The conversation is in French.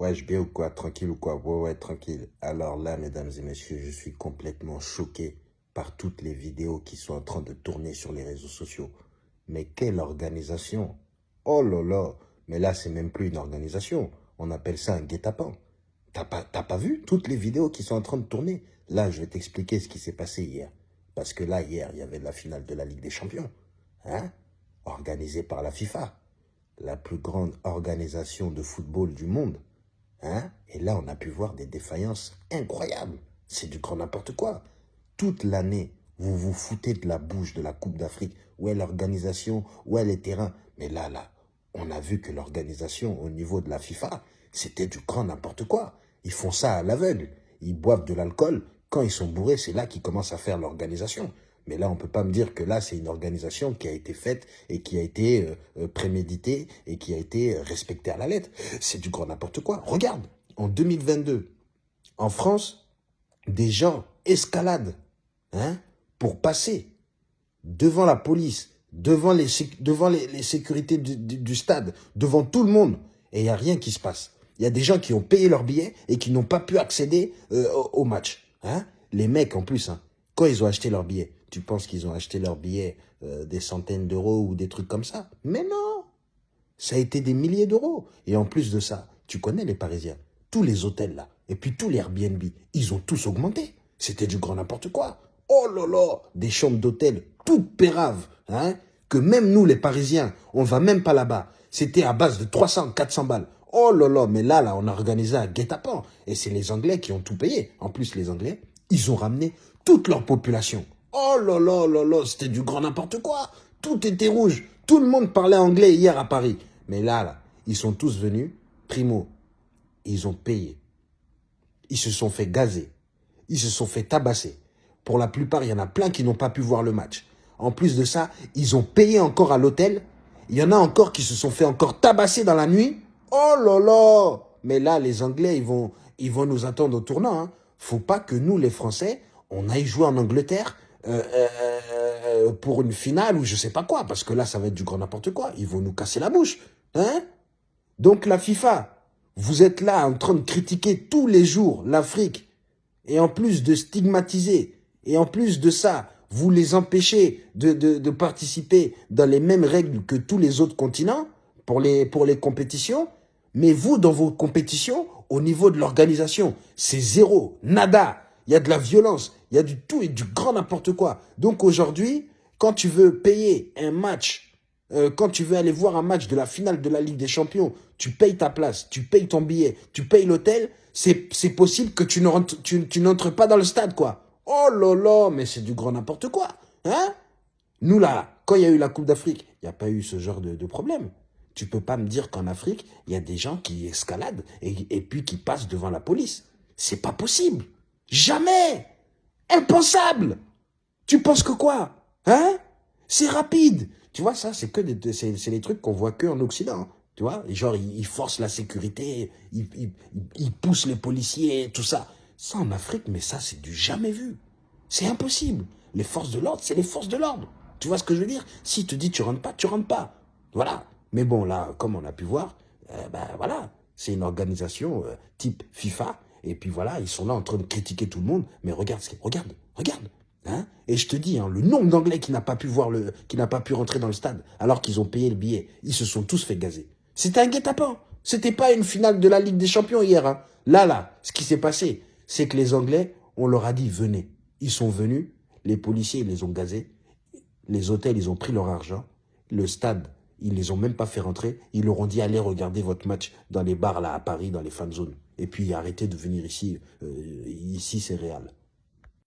Ouais, je bien ou quoi? Tranquille ou quoi? Ouais, ouais, tranquille. Alors là, mesdames et messieurs, je suis complètement choqué par toutes les vidéos qui sont en train de tourner sur les réseaux sociaux. Mais quelle organisation? Oh là là Mais là, c'est même plus une organisation. On appelle ça un guet-apens. T'as pas, pas vu toutes les vidéos qui sont en train de tourner? Là, je vais t'expliquer ce qui s'est passé hier. Parce que là, hier, il y avait la finale de la Ligue des Champions. Hein? Organisée par la FIFA. La plus grande organisation de football du monde. Hein? Et là, on a pu voir des défaillances incroyables. C'est du grand n'importe quoi. Toute l'année, vous vous foutez de la bouche de la Coupe d'Afrique. Où est l'organisation? Où est les terrains? Mais là, là, on a vu que l'organisation au niveau de la FIFA, c'était du grand n'importe quoi. Ils font ça à l'aveugle. Ils boivent de l'alcool. Quand ils sont bourrés, c'est là qu'ils commencent à faire l'organisation. Mais là, on ne peut pas me dire que là, c'est une organisation qui a été faite et qui a été euh, euh, préméditée et qui a été respectée à la lettre. C'est du grand n'importe quoi. Regarde, en 2022, en France, des gens escaladent hein, pour passer devant la police, devant les, sécurités du, stade, devant tout le monde. Et il n'y a rien qui se passe. Il y a des gens qui ont payé leur billet et qui n'ont pas pu accéder euh, au, match. Hein. Les mecs, en plus, hein, ils ont acheté leur billet, tu penses qu'ils ont acheté leur billet euh, des centaines d'euros ou des trucs comme ça? Mais non Ça a été des milliers d'euros. Et en plus de ça, tu connais les Parisiens, tous les hôtels là, et puis tous les Airbnb, ils ont tous augmenté. C'était du grand n'importe quoi. Oh là là Des chambres d'hôtel toutes péraves, hein que même nous les Parisiens, on va même pas là-bas. C'était à base de 300, 400 balles. Oh là là, mais là, là, on a organisé un guet-apens. Et c'est les Anglais qui ont tout payé. En plus, les Anglais, ils ont ramené toute leur population. Oh là là là là, c'était du grand n'importe quoi. Tout était rouge. Tout le monde parlait anglais hier à Paris. Mais là, là, ils sont tous venus. Primo, ils ont payé. Ils se sont fait gazer. Ils se sont fait tabasser. Pour la plupart, il y en a plein qui n'ont pas pu voir le match. En plus de ça, ils ont payé encore à l'hôtel. Il y en a encore qui se sont fait encore tabasser dans la nuit. Oh là là Mais là, les Anglais, ils vont, ils vont nous attendre au tournant. Hein. Faut pas que nous, les Français, on aille jouer en Angleterre euh, euh, euh, pour une finale ou je sais pas quoi, parce que là, ça va être du grand n'importe quoi. Ils vont nous casser la bouche. Hein? Donc la FIFA, vous êtes là en train de critiquer tous les jours l'Afrique, et en plus de stigmatiser, et en plus de ça, vous les empêchez de, de, de participer dans les mêmes règles que tous les autres continents pour les, pour les compétitions, mais vous, dans vos compétitions, au niveau de l'organisation, c'est zéro, nada. Il y a de la violence, il y a du tout et du grand n'importe quoi. Donc aujourd'hui, quand tu veux payer un match, euh, quand tu veux aller voir un match de la finale de la Ligue des Champions, tu payes ta place, tu payes ton billet, tu payes l'hôtel, c'est possible que tu n'entres tu, pas dans le stade, quoi. Oh là là, mais c'est du grand n'importe quoi. Hein? Nous, là, quand il y a eu la Coupe d'Afrique, il n'y a pas eu ce genre de, de problème. Tu peux pas me dire qu'en Afrique, il y a des gens qui escaladent et, et puis qui passent devant la police. C'est pas possible. Jamais Impensable Tu penses que quoi Hein? C'est rapide Tu vois, ça, c'est que des, les trucs qu'on voit que en Occident. Tu vois? Genre, ils, forcent la sécurité, ils, ils, poussent les policiers, tout ça. Ça, en Afrique, mais ça, c'est du jamais vu. C'est impossible. Les forces de l'ordre, c'est les forces de l'ordre. Tu vois ce que je veux dire? Si te dis tu rentres pas, tu rentres pas. Voilà. Mais bon, là, comme on a pu voir, euh, ben voilà, c'est une organisation euh, type FIFA et puis voilà, ils sont là en train de critiquer tout le monde. Mais regarde, regarde, regarde. Hein et je te dis, hein, le nombre d'Anglais qui n'a pas pu voir le, qui n'a pas pu rentrer dans le stade, alors qu'ils ont payé le billet, ils se sont tous fait gazer. C'était un guet-apens. C'était pas une finale de la Ligue des Champions hier. Hein. Là, là, ce qui s'est passé, c'est que les Anglais, on leur a dit venez. Ils sont venus, les policiers ils les ont gazés, les hôtels ils ont pris leur argent, le stade ils les ont même pas fait rentrer, ils leur ont dit allez regarder votre match dans les bars là à Paris, dans les fan zones. Et puis arrêtez de venir ici, euh, ici c'est réel.